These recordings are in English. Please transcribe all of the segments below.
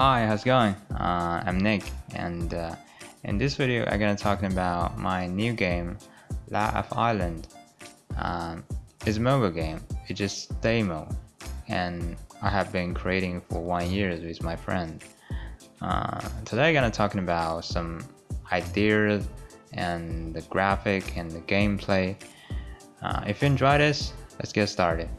Hi, how's it going? Uh, I'm Nick, and uh, in this video, I'm gonna talking about my new game, Life of Island. Um, it's a mobile game. It's just demo, and I have been creating for one year with my friend. Uh, today, I'm gonna talking about some ideas and the graphic and the gameplay. Uh, if you enjoy this, let's get started.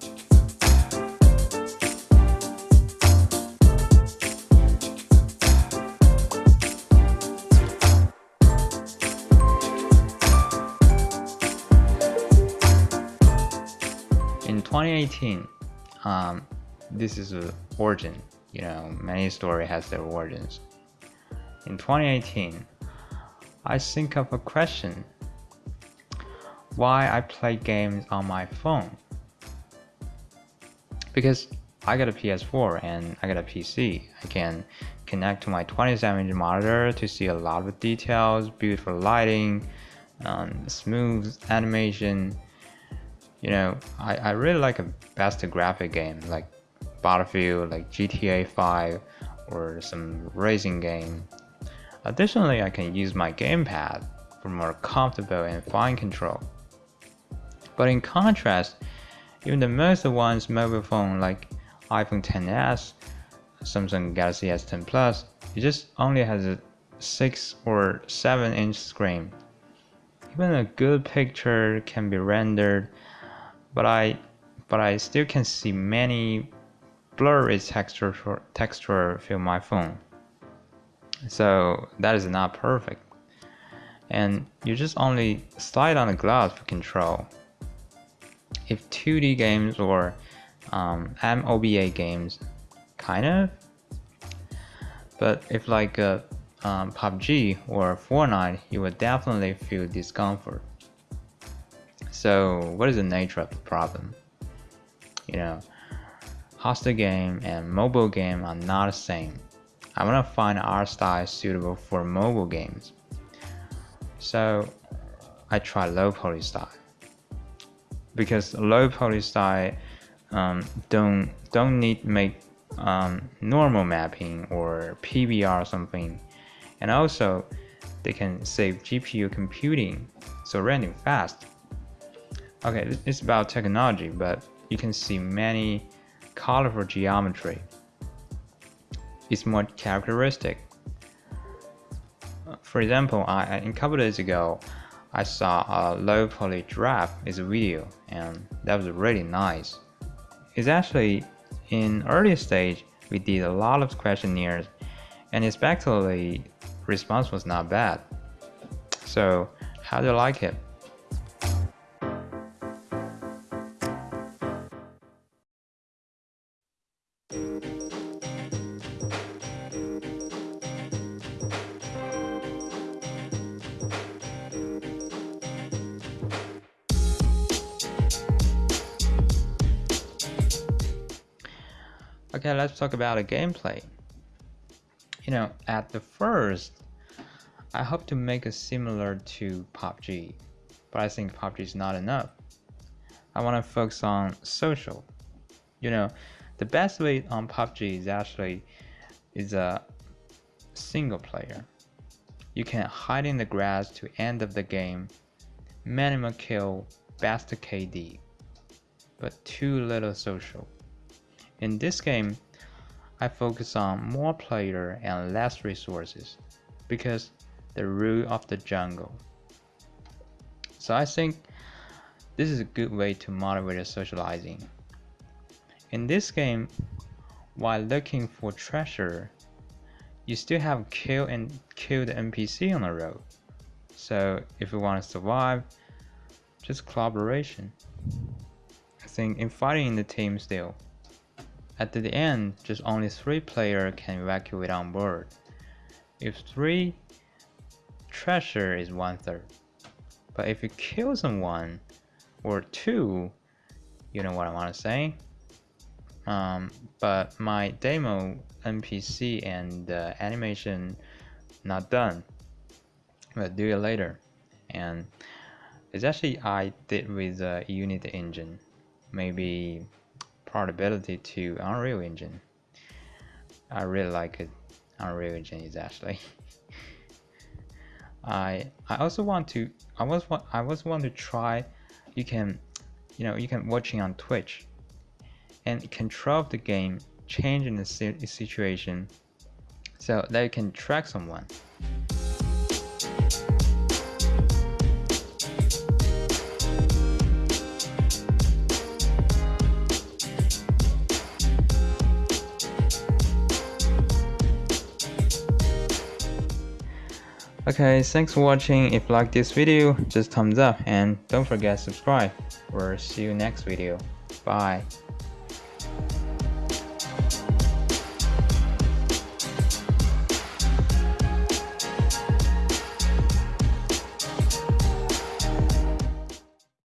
2018, um, this is a origin. You know, many story has their origins. In 2018, I think of a question why I play games on my phone. Because I got a PS4 and I got a PC. I can connect to my 27 inch monitor to see a lot of details, beautiful lighting, um, smooth animation. You know, I, I really like a best graphic game like Battlefield, like GTA 5, or some racing game. Additionally, I can use my gamepad for more comfortable and fine control. But in contrast, even the most advanced mobile phone like iPhone 10s, Samsung Galaxy S10 Plus, it just only has a 6 or 7 inch screen. Even a good picture can be rendered, but I but I still can see many blurry texture texture film my phone. So that is not perfect. And you just only slide on the glass for control if 2D games or um, MOBA games, kind of. But if like a um, PUBG or Fortnite, you will definitely feel discomfort. So what is the nature of the problem? You know, hostile game and mobile game are not the same. I want to find art style suitable for mobile games. So I try low poly style because low poly style um, don't don't need make um, normal mapping or PBR or something, and also they can save GPU computing, so rendering fast. Okay, it's about technology, but you can see many colorful geometry. It's more characteristic. Uh, for example, I, a couple days ago, I saw a low poly draft is a video and that was really nice. It's actually in early stage we did a lot of questionnaires and especially response was not bad. So how do you like it? Okay, let's talk about the gameplay. You know, at the first, I hope to make it similar to PUBG, but I think PUBG is not enough. I want to focus on social. You know, the best way on PUBG is actually is a single player. You can hide in the grass to end of the game, minimum kill, best KD, but too little social. In this game, I focus on more player and less resources because the rule of the jungle. So I think this is a good way to motivate socializing. In this game, while looking for treasure, you still have kill and kill the NPC on the road. So if you want to survive, just collaboration. I think in fighting in the team still, at the end, just only three players can evacuate on board. If three, treasure is one third. But if you kill someone, or two, you know what I want to say? Um, but my demo NPC and uh, animation not done. But do it later. And it's actually I did with the Unity engine. Maybe portability to Unreal Engine. I really like it. Unreal Engine is actually. I I also want to I was want I was want to try you can you know you can watching on Twitch and control the game changing the situation so that you can track someone. Okay, thanks for watching. If you like this video, just thumbs up and don't forget subscribe. We'll see you next video. Bye.